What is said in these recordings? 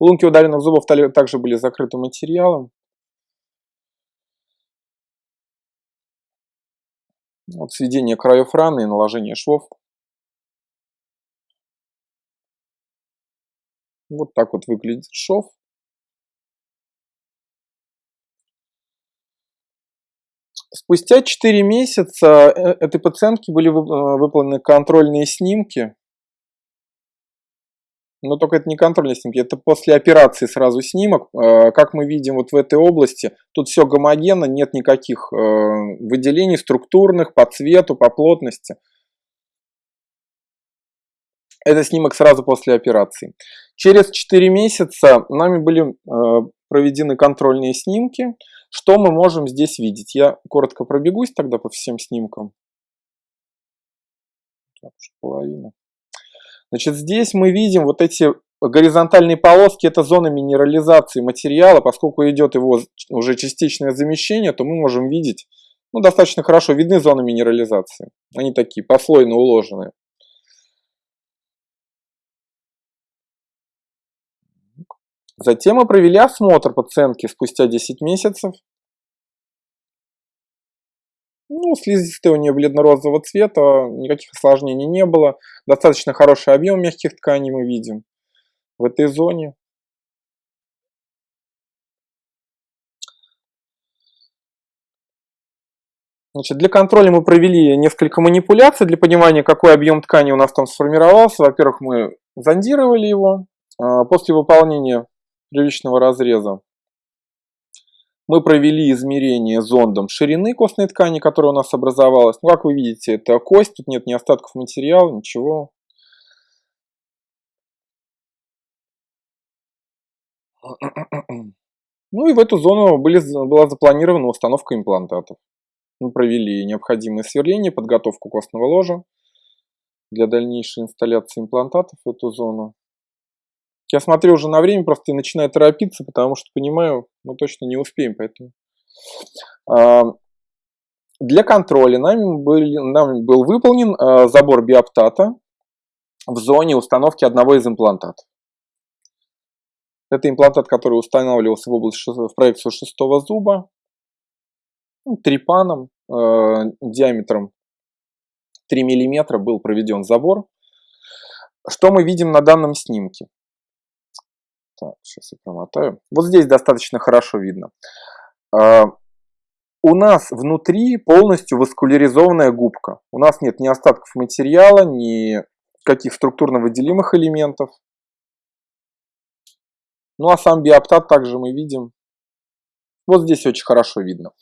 Лунки ударенных зубов также были закрытым материалом. Вот сведение краев раны и наложение швов. Вот так вот выглядит шов. Спустя 4 месяца э, этой пациентки были э, выполнены контрольные снимки. Но только это не контрольные снимки, это после операции сразу снимок. Э, как мы видим вот в этой области, тут все гомогенно, нет никаких выделений структурных по цвету, по плотности. Это снимок сразу после операции. Через 4 месяца нами были проведены контрольные снимки. Что мы можем здесь видеть? Я коротко пробегусь тогда по всем снимкам. Так, половина. Значит, здесь мы видим вот эти горизонтальные полоски, это зона минерализации материала. Поскольку идет его уже частичное замещение, то мы можем видеть, ну, достаточно хорошо видны зоны минерализации. Они такие, послойно уложенные. Затем мы провели осмотр пациентки спустя 10 месяцев. Ну, слизистая у нее бледно-розового цвета, никаких осложнений не было. Достаточно хороший объем мягких тканей мы видим в этой зоне. Значит, для контроля мы провели несколько манипуляций для понимания, какой объем ткани у нас там сформировался. Во-первых, мы зондировали его. А, после выполнения первичного разреза. Мы провели измерение зондом ширины костной ткани, которая у нас образовалась. Ну, как вы видите, это кость, тут нет ни остатков материала, ничего. Ну и в эту зону были, была запланирована установка имплантатов. Мы провели необходимое сверление, подготовку костного ложа для дальнейшей инсталляции имплантатов в эту зону. Я смотрю уже на время, просто начинаю торопиться, потому что понимаю, мы точно не успеем, поэтому... А, для контроля нами был, нами был выполнен а, забор биоптата в зоне установки одного из имплантатов. Это имплантат, который устанавливался в, область, в проекцию шестого зуба, ну, трипаном, э, диаметром 3 мм был проведен забор. Что мы видим на данном снимке? Так, сейчас я промотаю. Вот здесь достаточно хорошо видно. А, у нас внутри полностью васкуляризованная губка. У нас нет ни остатков материала, ни каких структурно выделимых элементов. Ну а сам биоптат также мы видим. Вот здесь очень хорошо видно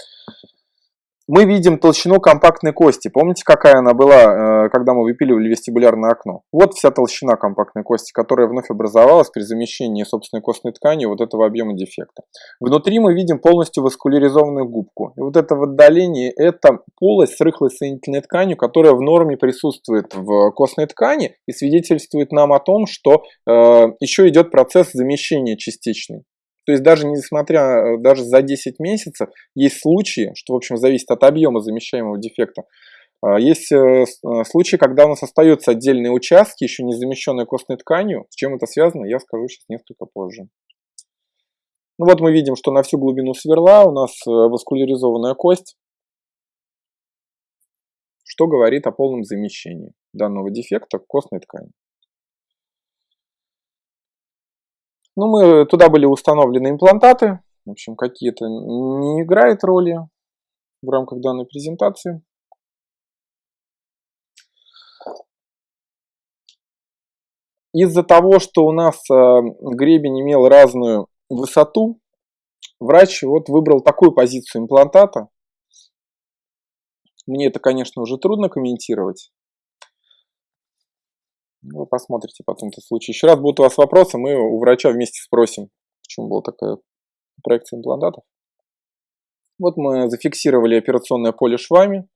мы видим толщину компактной кости. Помните, какая она была, э, когда мы выпиливали вестибулярное окно? Вот вся толщина компактной кости, которая вновь образовалась при замещении собственной костной ткани вот этого объема дефекта. Внутри мы видим полностью васкуляризованную губку. И вот это в отдалении, это полость с рыхлой соединительной тканью, которая в норме присутствует в костной ткани и свидетельствует нам о том, что э, еще идет процесс замещения частичный. То есть даже несмотря, э, даже за 10 месяцев есть случаи, что в общем зависит от объема замещаемого дефекта, а, есть э, э, случаи, когда у нас остаются отдельные участки, еще не замещенные костной тканью. С чем это связано, я скажу сейчас несколько позже. Ну вот мы видим, что на всю глубину сверла у нас васкуляризованная кость, что говорит о полном замещении данного дефекта костной ткани. Ну, мы, туда были установлены имплантаты. В общем, какие-то не играет роли в рамках данной презентации. Из-за того, что у нас э, гребень имел разную высоту, врач вот выбрал такую позицию имплантата. Мне это, конечно, уже трудно комментировать. Вы посмотрите потом этот случай. Еще раз будут у вас вопросы, мы у врача вместе спросим, почему была такая проекция имплантатов. Вот мы зафиксировали операционное поле швами.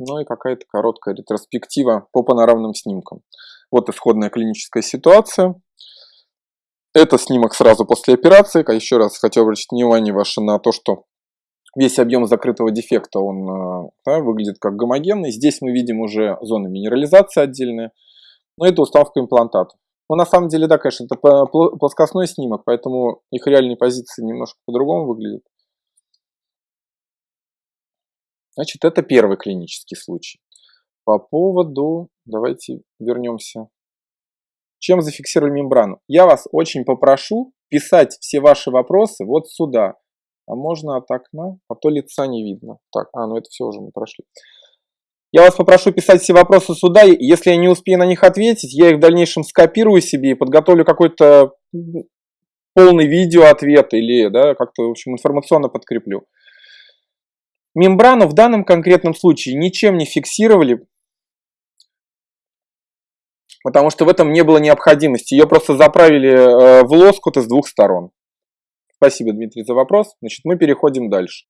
Ну и какая-то короткая ретроспектива по панорамным снимкам. Вот исходная клиническая ситуация. Это снимок сразу после операции. Еще раз хотел обратить внимание ваше на то, что весь объем закрытого дефекта он э, да, выглядит как гомогенный. Здесь мы видим уже зоны минерализации отдельные. Но это установка имплантатов. Но на самом деле, да, конечно, это плоскостной снимок, поэтому их реальные позиции немножко по-другому выглядят. Значит, это первый клинический случай. По поводу, давайте вернемся. Чем зафиксировали мембрану? Я вас очень попрошу писать все ваши вопросы вот сюда. А можно от окна, а то лица не видно. Так, а, ну это все уже мы прошли. Я вас попрошу писать все вопросы сюда. Если я не успею на них ответить, я их в дальнейшем скопирую себе и подготовлю какой-то полный видео ответ или да, как-то, в общем, информационно подкреплю. Мембрану в данном конкретном случае ничем не фиксировали, потому что в этом не было необходимости. Ее просто заправили э, в лоскут с двух сторон. Спасибо, Дмитрий, за вопрос. Значит, мы переходим дальше.